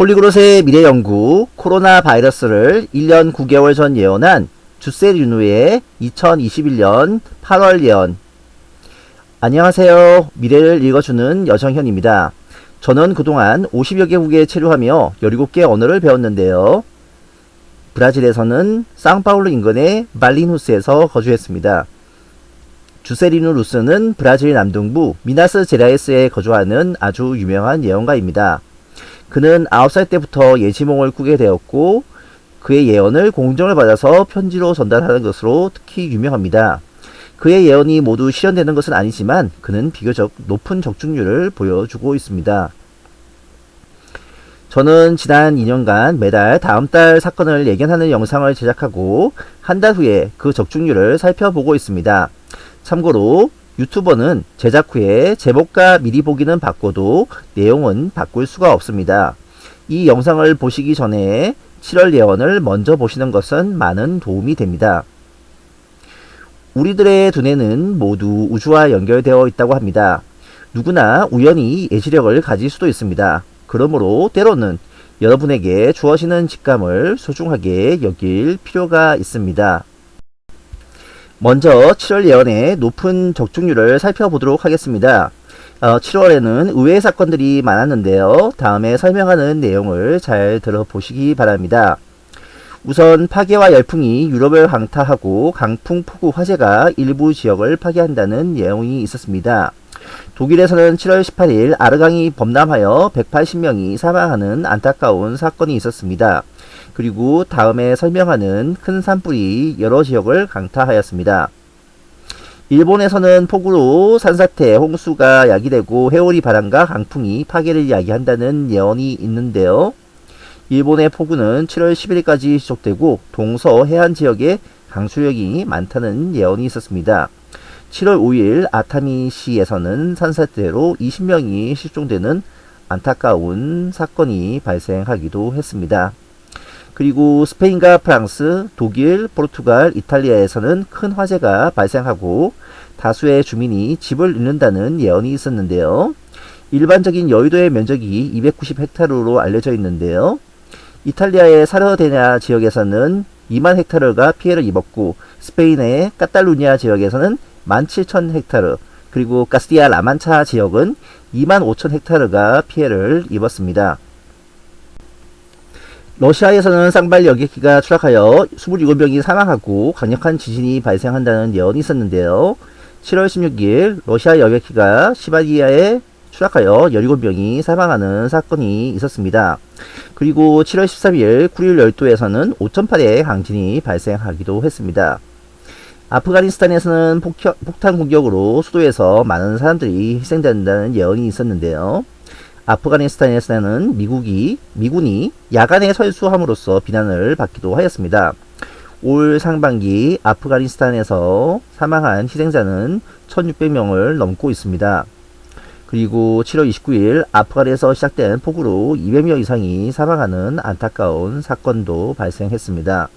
폴리그롯의 미래연구 코로나 바이러스를 1년 9개월 전 예언한 주세 류누의 2021년 8월 예언 안녕하세요. 미래를 읽어주는 여정현입니다. 저는 그동안 50여 개국에 체류하며 17개 언어를 배웠는데요. 브라질에서는 상파울루 인근의 말리누스에서 거주했습니다. 주세리누 루스는 브라질 남동부 미나스 제라에스에 거주하는 아주 유명한 예언가입니다. 그는 9살 때부터 예지몽을 꾸게 되었고 그의 예언을 공정을 받아서 편지로 전달하는 것으로 특히 유명합니다. 그의 예언이 모두 실현되는 것은 아니지만 그는 비교적 높은 적중률을 보여주고 있습니다. 저는 지난 2년간 매달 다음 달 사건을 예견하는 영상을 제작하고 한 달 후에 그 적중률을 살펴보고 있습니다. 참고로 유튜버는 제작 후에 제목과 미리 보기는 바꿔도 내용은 바꿀 수가 없습니다. 이 영상을 보시기 전에 7월 예언을 먼저 보시는 것은 많은 도움이 됩니다. 우리들의 두뇌는 모두 우주와 연결되어 있다고 합니다. 누구나 우연히 예지력을 가질 수도 있습니다. 그러므로 때로는 여러분에게 주어지는 직감을 소중하게 여길 필요가 있습니다. 먼저 7월 예언의 높은 적중률을 살펴보도록 하겠습니다. 어, 7월에는 의외의 사건들이 많았는데요. 다음에 설명하는 내용을 잘 들어보시기 바랍니다. 우선 파괴와 열풍이 유럽을 강타하고 강풍 폭우 화재가 일부 지역을 파괴한다는 내용이 있었습니다. 독일에서는 7월 18일 아르강이 범람하여 180명이 사망하는 안타까운 사건이 있었습니다. 그리고 다음에 설명하는 큰 산불이 여러 지역을 강타하였습니다. 일본에서는 폭우로 산사태, 홍수가 야기되고 해오리 바람과 강풍이 파괴를 야기한다는 예언이 있는데요. 일본의 폭우는 7월 10일까지 지속되고 동서 해안 지역에 강수력이 많다는 예언이 있었습니다. 7월 5일 아타미시에서는 산사태로 20명이 실종되는 안타까운 사건이 발생하기도 했습니다. 그리고 스페인과 프랑스, 독일, 포르투갈, 이탈리아에서는 큰 화재가 발생하고 다수의 주민이 집을 잃는다는 예언이 있었는데요. 일반적인 여의도의 면적이 290헥타르로 알려져 있는데요. 이탈리아의 사르데냐 지역에서는 2만 헥타르가 피해를 입었고 스페인의 까탈루니아 지역에서는 17,000 헥타르 그리고 가스티아 라만차 지역은 2만 5천 헥타르가 피해를 입었습니다. 러시아에서는 쌍발 여객기가 추락하여 27명이 사망하고 강력한 지진이 발생한다는 예언이 있었는데요. 7월 16일 러시아 여객기가 시바리아에 추락하여 17명이 사망하는 사건이 있었습니다. 그리고 7월 13일 쿠릴 열도에서는 5.8의 강진이 발생하기도 했습니다. 아프가니스탄에서는 폭 폭탄 공격으로 수도에서 많은 사람들이 희생된다는 예언이 있었는데요. 아프가니스탄에서는 미국이 미군이 야간에 설수함으로써 비난을 받기도 하였습니다. 올 상반기 아프가니스탄에서 사망한 희생자는 1600명을 넘고 있습니다. 그리고 7월 29일 아프간에서 시작된 폭우로 200명 이상이 사망하는 안타까운 사건도 발생했습니다.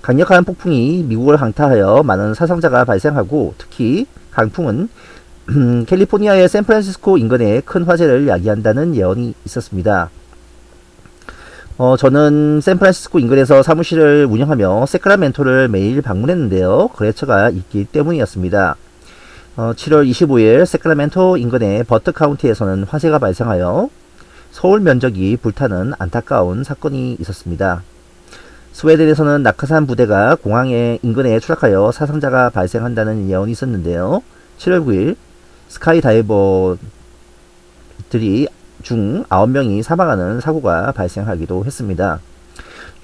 강력한 폭풍이 미국을 강타하여 많은 사상자가 발생하고 특히 강풍은 캘리포니아의 샌프란시스코 인근에 큰 화재를 야기한다는 예언이 있었습니다. 어, 저는 샌프란시스코 인근에서 사무실을 운영하며 세크라멘토를 매일 방문했는데요. 거래처가 있기 때문이었습니다. 어, 7월 25일 세크라멘토 인근의 버트 카운티에서는 화재가 발생하여 서울 면적이 불타는 안타까운 사건이 있었습니다. 스웨덴에서는 낙하산 부대가 공항의 인근에 추락하여 사상자가 발생한다는 예언이 있었는데요. 7월 9일 스카이다이버들이 중 9명이 사망하는 사고가 발생하기도 했습니다.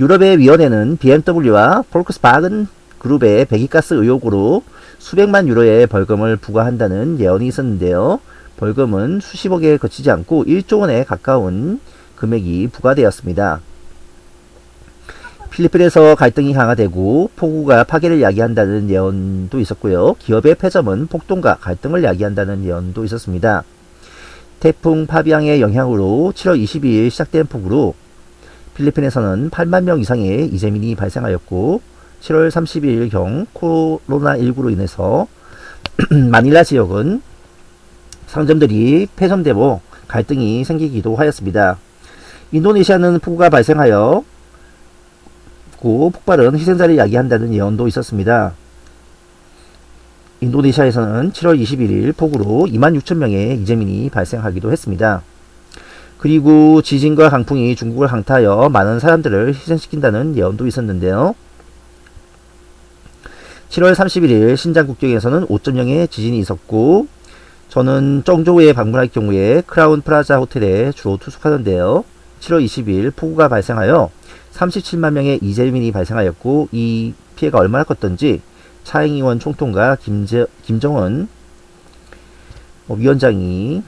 유럽의 위원회는 BMW와 폴크스바겐 그룹의 배기가스 의혹으로 수백만 유로의 벌금을 부과한다는 예언이 있었는데요. 벌금은 수십억에 그치지 않고 1조 원에 가까운 금액이 부과되었습니다. 필리핀에서 갈등이 강화되고 폭우가 파괴를 야기한다는 예언도 있었고요. 기업의 폐점은 폭동과 갈등을 야기한다는 예언도 있었습니다. 태풍 파비앙의 영향으로 7월 22일 시작된 폭우로 필리핀에서는 8만 명 이상의 이재민이 발생하였고 7월 30일경 코로나19로 인해서 마닐라 지역은 상점들이 폐점되고 갈등이 생기기도 하였습니다. 인도네시아는 폭우가 발생하여 고 폭발은 희생자를 야기한다는 예언도 있었습니다. 인도네시아에서는 7월 21일 폭우로 2만 6천 명의 이재민이 발생하기도 했습니다. 그리고 지진과 강풍이 중국을 강타하여 많은 사람들을 희생시킨다는 예언도 있었는데요. 7월 31일 신장 국경에서는 5.0의 지진이 있었고 저는 정조에 방문할 경우에 크라운 프라자 호텔에 주로 투숙하는데요. 7월 20일 폭우가 발생하여 37만 명의 이재민이 발생하였고 이 피해가 얼마나 컸던지 차잉의원 총통과 김제, 김정은 위원장이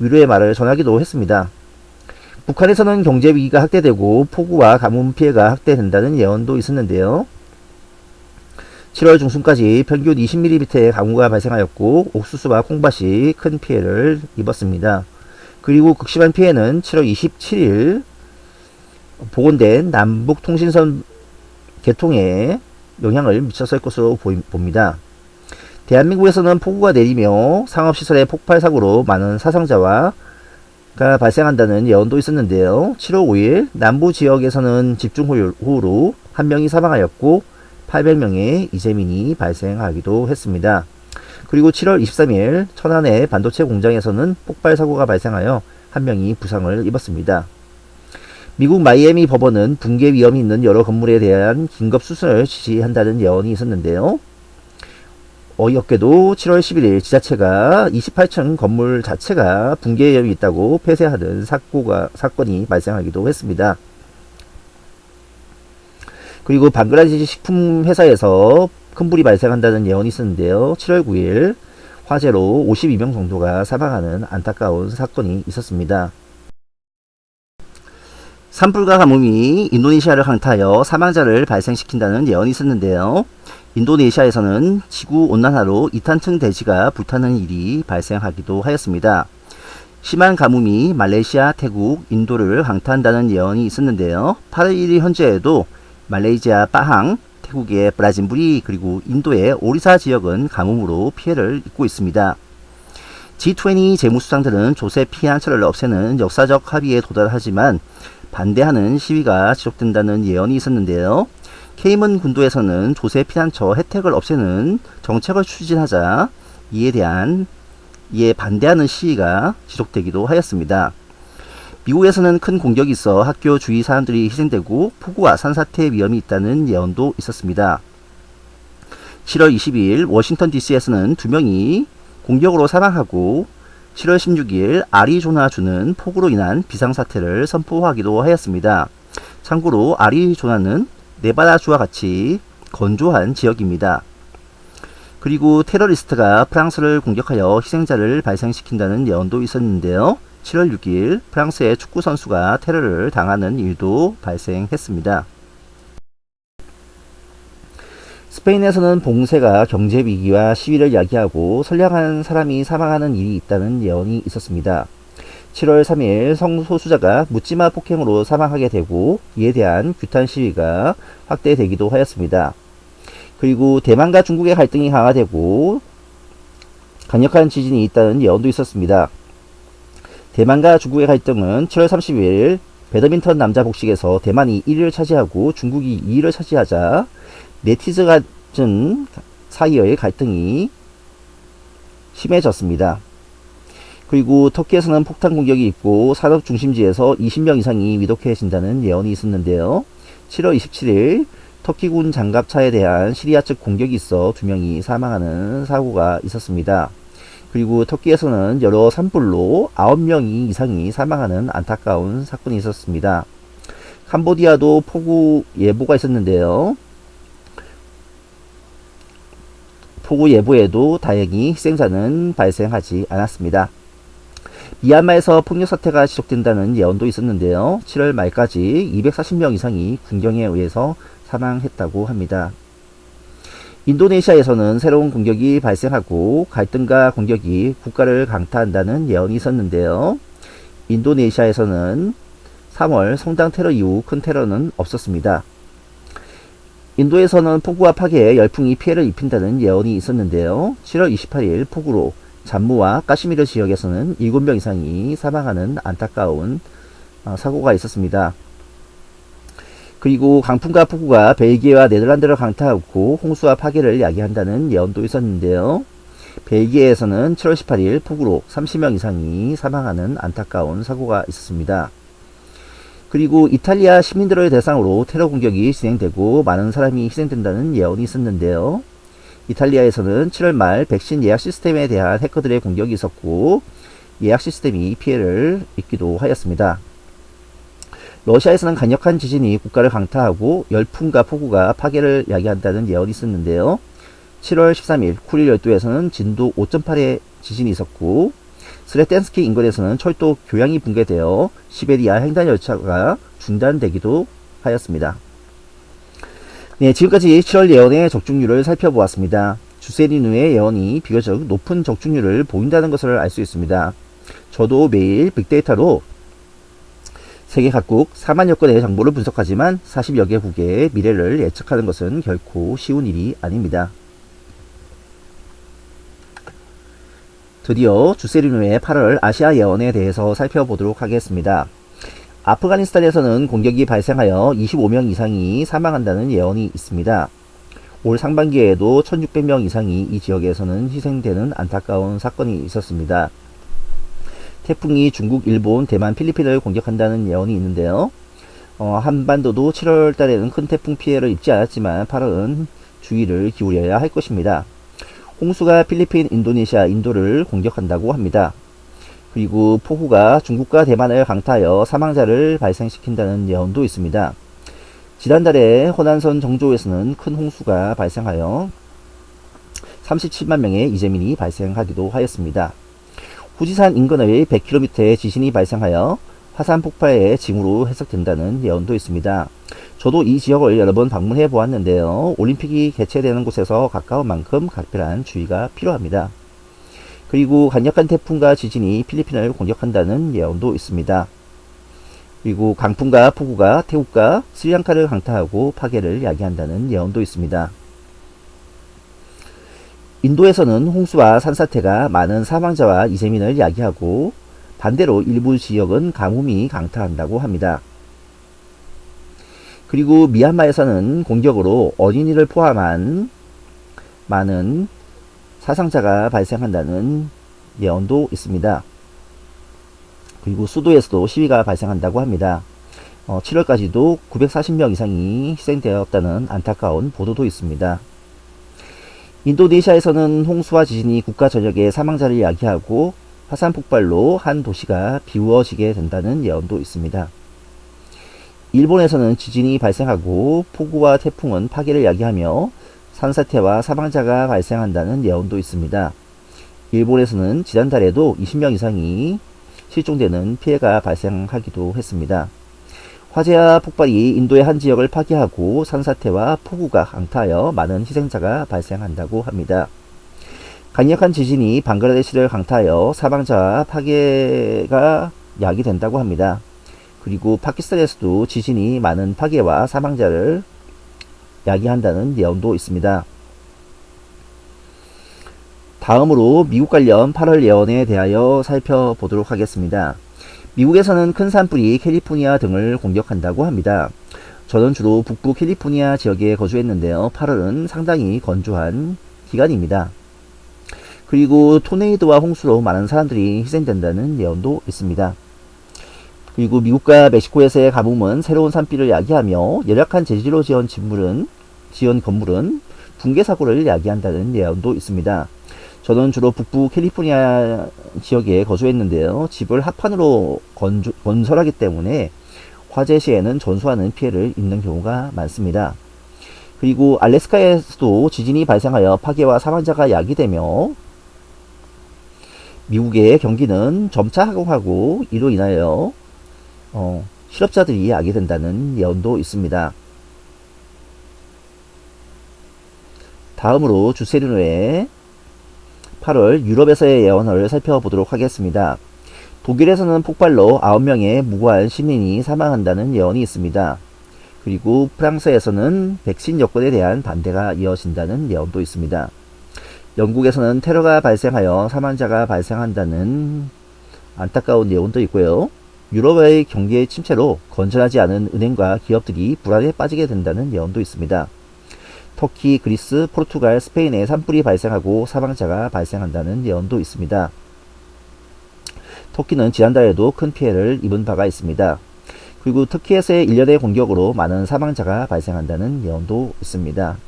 위로의 말을 전하기도 했습니다. 북한에서는 경제 위기가 확대되고 폭우와 가뭄 피해가 확대된다는 예언도 있었는데요. 7월 중순까지 평균 20mm의 강우가 발생하였고 옥수수와 콩밭이 큰 피해를 입었습니다. 그리고 극심한 피해는 7월 27일 복원된 남북통신선 개통에 영향을 미쳤을 것으로 봅니다. 대한민국에서는 폭우가 내리며 상업시설의 폭발 사고로 많은 사상자가 발생한다는 예언도 있었는데요. 7월 5일 남부 지역에서는 집중호우로 한 명이 사망하였고 800명의 이재민이 발생하기도 했습니다. 그리고 7월 23일 천안의 반도체 공장에서는 폭발 사고가 발생하여 한 명이 부상을 입었습니다. 미국 마이애미 법원은 붕괴 위험이 있는 여러 건물에 대한 긴급 수술을 지시한다는 예언이 있었는데요. 어이없게도 7월 11일 지자체가 28층 건물 자체가 붕괴 위험이 있다고 폐쇄하는 사고가, 사건이 발생하기도 했습니다. 그리고 방글라데시 식품 회사에서 큰 불이 발생한다는 예언이 있었는데요. 7월 9일 화재로 52명 정도가 사망하는 안타까운 사건이 있었습니다. 산불과 가뭄이 인도네시아를 강타하여 사망자를 발생시킨다는 예언이 있었는데요. 인도네시아에서는 지구 온난화로 이탄층 대지가 불타는 일이 발생하기도 하였습니다. 심한 가뭄이 말레이시아, 태국, 인도를 강타한다는 예언이 있었는데요. 8월 1일 현재에도 말레이시아 빠항, 태국의 브라진부리 그리고 인도의 오리사 지역은 가뭄으로 피해를 입고 있습니다. G20 재무수장들은 조세 피한처를 없애는 역사적 합의에 도달하지만 반대하는 시위가 지속된다는 예언이 있었는데요. 케이먼 군도에서는 조세 피난처 혜택을 없애는 정책을 추진하자 이에 대한 이에 반대하는 시위가 지속되기도 하였습니다. 미국에서는 큰 공격이 있어 학교 주위 사람들이 희생되고 폭우와 산사태 위험이 있다는 예언도 있었습니다. 7월 22일 워싱턴 DC에서는 두 명이 공격으로 사망하고 7월 16일 아리조나주는 폭우로 인한 비상사태를 선포하기도 하였습니다. 참고로 아리조나는 네바다주와 같이 건조한 지역입니다. 그리고 테러리스트가 프랑스를 공격하여 희생자를 발생시킨다는 예언도 있었는데요. 7월 6일 프랑스의 축구 선수가 테러를 당하는 일도 발생했습니다. 스페인에서는 봉쇄가 경제 위기와 시위를 야기하고 선량한 사람이 사망하는 일이 있다는 예언이 있었습니다. 7월 3일 성소수자가 묻지마 폭행으로 사망하게 되고 이에 대한 규탄 시위가 확대되기도 하였습니다. 그리고 대만과 중국의 갈등이 강화되고 강력한 지진이 있다는 예언도 있었습니다. 대만과 중국의 갈등은 7월 30일 배드민턴 남자 복식에서 대만이 1위를 차지하고 중국이 2위를 차지하자 네티즌 사이의 갈등이 심해졌습니다. 그리고 터키에서는 폭탄 공격이 있고 산업 중심지에서 20명 이상이 위독해진다는 예언이 있었는데요. 7월 27일 터키군 장갑차에 대한 시리아 측 공격이 있어 2명이 사망하는 사고가 있었습니다. 그리고 터키에서는 여러 산불로 9명이 이상이 사망하는 안타까운 사건이 있었습니다. 캄보디아도 폭우 예보가 있었는데요. 폭우 예보에도 다행히 희생자는 발생하지 않았습니다. 미얀마에서 폭력 사태가 지속된다는 예언도 있었는데요. 7월 말까지 240명 이상이 군경에 의해서 사망했다고 합니다. 인도네시아에서는 새로운 공격이 발생하고 갈등과 공격이 국가를 강타한다는 예언이 있었는데요. 인도네시아에서는 3월 성당 테러 이후 큰 테러는 없었습니다. 인도에서는 폭우와 파괴에 열풍이 피해를 입힌다는 예언이 있었는데요. 7월 28일 폭우로 잠무와 까시미르 지역에서는 7명 이상이 사망하는 안타까운 아, 사고가 있었습니다. 그리고 강풍과 폭우가 벨기에와 네덜란드를 강타하고 홍수와 파괴를 야기한다는 예언도 있었는데요. 벨기에에서는 7월 18일 폭우로 30명 이상이 사망하는 안타까운 사고가 있었습니다. 그리고 이탈리아 시민들을 대상으로 테러 공격이 진행되고 많은 사람이 희생된다는 예언이 있었는데요. 이탈리아에서는 7월 말 백신 예약 시스템에 대한 해커들의 공격이 있었고 예약 시스템이 피해를 입기도 하였습니다. 러시아에서는 강력한 지진이 국가를 강타하고 열풍과 폭우가 파괴를 야기한다는 예언이 있었는데요. 7월 13일 쿠릴 열도에서는 진도 5.8의 지진이 있었고 스레텐스키 인근에서는 철도 교량이 붕괴되어 시베리아 횡단 열차가 중단되기도 하였습니다. 네, 지금까지 7월 예언의 적중률을 살펴보았습니다. 주세리누의 예언이 비교적 높은 적중률을 보인다는 것을 알 수 있습니다. 저도 매일 빅데이터로 세계 각국 4만여 건의 정보를 분석하지만 40여 개국의 미래를 예측하는 것은 결코 쉬운 일이 아닙니다. 드디어 주세리누의 8월 아시아 예언에 대해서 살펴보도록 하겠습니다. 아프가니스탄에서는 공격이 발생하여 25명 이상이 사망한다는 예언이 있습니다. 올 상반기에도 1600명 이상이 이 지역에서는 희생되는 안타까운 사건이 있었습니다. 태풍이 중국, 일본, 대만, 필리핀을 공격한다는 예언이 있는데요. 어, 한반도도 7월 달에는 큰 태풍 피해를 입지 않았지만 8월은 주의를 기울여야 할 것입니다. 홍수가 필리핀, 인도네시아, 인도를 공격한다고 합니다. 그리고 폭우가 중국과 대만을 강타하여 사망자를 발생시킨다는 예언도 있습니다. 지난달에 호난선 정조에서는 큰 홍수가 발생하여 37만 명의 이재민이 발생하기도 하였습니다. 후지산 인근의 100km의 지진이 발생하여 화산 폭발의 징후로 해석된다는 예언도 있습니다. 저도 이 지역을 여러 번 방문해 보았는데요. 올림픽이 개최되는 곳에서 가까운 만큼 각별한 주의가 필요합니다. 그리고 강력한 태풍과 지진이 필리핀을 공격한다는 예언도 있습니다. 그리고 강풍과 폭우가 태국과 스리랑카를 강타하고 파괴를 야기한다는 예언도 있습니다. 인도에서는 홍수와 산사태가 많은 사망자와 이재민을 야기하고 반대로 일부 지역은 가뭄이 강타한다고 합니다. 그리고 미얀마에서는 공격으로 어린이를 포함한 많은 사상자가 발생한다는 예언도 있습니다. 그리고 수도에서도 시위가 발생한다고 합니다. 어, 7월까지도 940명 이상이 희생되었다는 안타까운 보도도 있습니다. 인도네시아에서는 홍수와 지진이 국가 전역에 사망자를 야기하고 화산 폭발로 한 도시가 비우어지게 된다는 예언도 있습니다. 일본에서는 지진이 발생하고 폭우와 태풍은 파괴를 야기하며 산사태와 사망자가 발생한다는 예언도 있습니다. 일본에서는 지난달에도 20명 이상이 실종되는 피해가 발생하기도 했습니다. 화재와 폭발이 인도의 한 지역을 파괴하고 산사태와 폭우가 강타하여 많은 희생자가 발생한다고 합니다. 강력한 지진이 방글라데시를 강타하여 사망자와 파괴가 야기된다고 합니다. 그리고 파키스탄에서도 지진이 많은 파괴와 사망자를 야기한다는 예언도 있습니다. 다음으로 미국 관련 8월 예언에 대하여 살펴보도록 하겠습니다. 미국에서는 큰 산불이 캘리포니아 등을 공격한다고 합니다. 저는 주로 북부 캘리포니아 지역에 거주했는데요. 8월은 상당히 건조한 기간입니다. 그리고 토네이도와 홍수로 많은 사람들이 희생된다는 예언도 있습니다. 그리고 미국과 멕시코에서의 가뭄은 새로운 산비를 야기하며 열악한 재질로 지은 진물은, 지은 건물은 붕괴 사고를 야기한다는 예언도 있습니다. 저는 주로 북부 캘리포니아 지역에 거주했는데요. 집을 합판으로 건조, 건설하기 때문에 화재 시에는 전수하는 피해를 입는 경우가 많습니다. 그리고 알래스카에서도 지진이 발생하여 파괴와 사망자가 야기되며 미국의 경기는 점차 하강하고 이로 인하여 어, 실업자들이 야기 된다는 예언도 있습니다. 다음으로 주세르노의 8월 유럽에서의 예언을 살펴보도록 하겠습니다. 독일에서는 폭발로 9명의 무고한 시민이 사망한다는 예언이 있습니다. 그리고 프랑스에서는 백신 여권에 대한 반대가 이어진다는 예언도 있습니다. 영국에서는 테러가 발생하여 사망자가 발생한다는 안타까운 예언도 있고요. 유럽의 경기 침체로 건전하지 않은 은행과 기업들이 불안에 빠지게 된다는 예언도 있습니다. 터키, 그리스, 포르투갈, 스페인에 산불이 발생하고 사망자가 발생한다는 예언도 있습니다. 터키는 지난달에도 큰 피해를 입은 바가 있습니다. 그리고 터키에서의 일련의 공격으로 많은 사망자가 발생한다는 예언도 있습니다.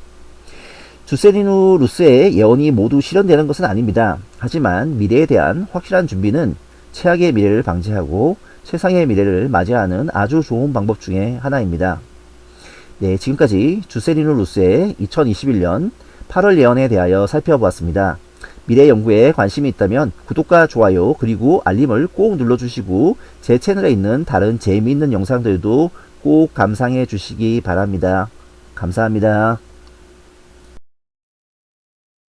주세리누 루스의 예언이 모두 실현되는 것은 아닙니다. 하지만 미래에 대한 확실한 준비는 최악의 미래를 방지하고 세상의 미래를 맞이하는 아주 좋은 방법 중에 하나입니다. 네, 지금까지 주세리누 루스의 2021년 8월 예언에 대하여 살펴보았습니다. 미래 연구에 관심이 있다면 구독과 좋아요 그리고 알림을 꼭 눌러주시고 제 채널에 있는 다른 재미있는 영상들도 꼭 감상해 주시기 바랍니다. 감사합니다.